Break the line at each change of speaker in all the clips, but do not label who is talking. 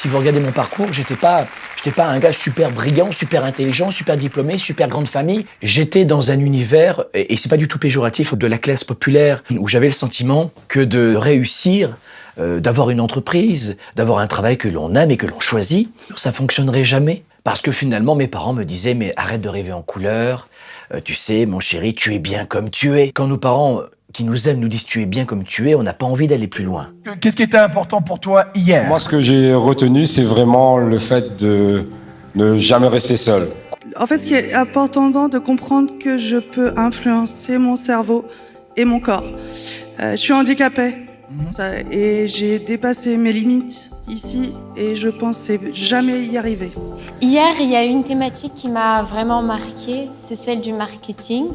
Si vous regardez mon parcours, j'étais pas, j'étais pas un gars super brillant, super intelligent, super diplômé, super grande famille. J'étais dans un univers, et c'est pas du tout péjoratif, de la classe populaire, où j'avais le sentiment que de réussir, euh, d'avoir une entreprise, d'avoir un travail que l'on aime et que l'on choisit, ça fonctionnerait jamais. Parce que finalement, mes parents me disaient, mais arrête de rêver en couleur, euh, tu sais, mon chéri, tu es bien comme tu es. Quand nos parents qui nous aiment nous disent tu es bien comme tu es, on n'a pas envie d'aller plus loin.
Qu'est-ce qui était important pour toi hier?
Moi, ce que j'ai retenu, c'est vraiment le fait de ne jamais rester seul.
En fait, ce qui est important, de comprendre que je peux influencer mon cerveau et mon corps. Euh, je suis handicapée. Mhm. et j'ai dépassé mes limites ici et je pensais jamais y arriver.
Hier, il y a une thématique qui m'a vraiment marquée, c'est celle du marketing.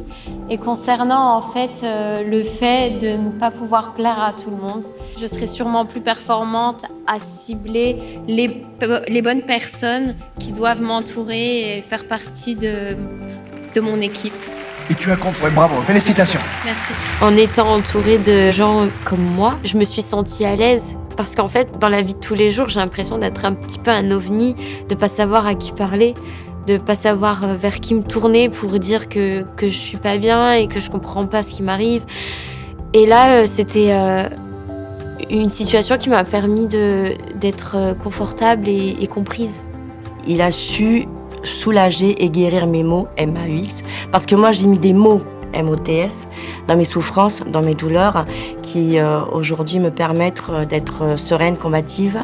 Et concernant en fait euh, le fait de ne pas pouvoir plaire à tout le monde, je serai sûrement plus performante à cibler les, les bonnes personnes qui doivent m'entourer et faire partie de, de mon équipe.
Et tu as compris, bravo, félicitations.
Merci. En étant entourée de gens comme moi, je me suis sentie à l'aise parce qu'en fait, dans la vie de tous les jours, j'ai l'impression d'être un petit peu un ovni, de pas savoir à qui parler, de pas savoir euh, vers qui me tourner pour dire que, que je suis pas bien et que je comprends pas ce qui m'arrive. Et là, euh, c'était euh, une situation qui m'a permis d'être confortable et, comprise.
Il a su soulager et guérir mes mots MAUX parce que moi j'ai mis des mots MOTS, dans mes souffrances, dans mes douleurs, qui euh, aujourd'hui me permettent euh, d'être euh, sereine, combative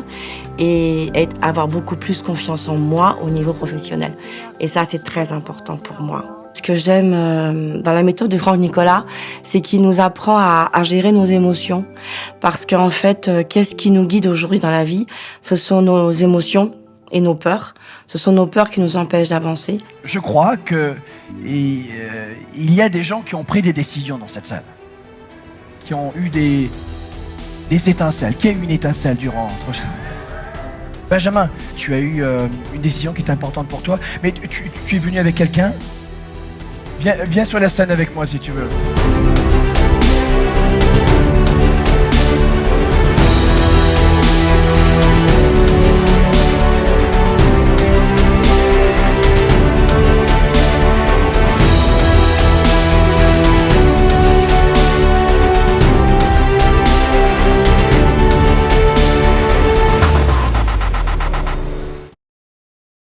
et avoir beaucoup plus confiance en moi au niveau professionnel. Et ça, c'est très important pour moi. Ce que j'aime dans la méthode de Franck Nicolas, c'est qu'il nous apprend à, à, gérer nos émotions. Parce qu'en fait, qu'est-ce qui nous guide aujourd'hui dans la vie? Ce sont nos émotions, et nos peurs. Ce sont nos peurs qui nous empêchent d'avancer.
Je crois que euh, il y a des gens qui ont pris des décisions dans cette salle, qui ont eu des, étincelles, qui a eu une étincelle durant. Benjamin, tu as eu euh, une décision qui est importante pour toi, mais tu, es venu avec quelqu'un? Viens sur la scène avec moi si tu veux.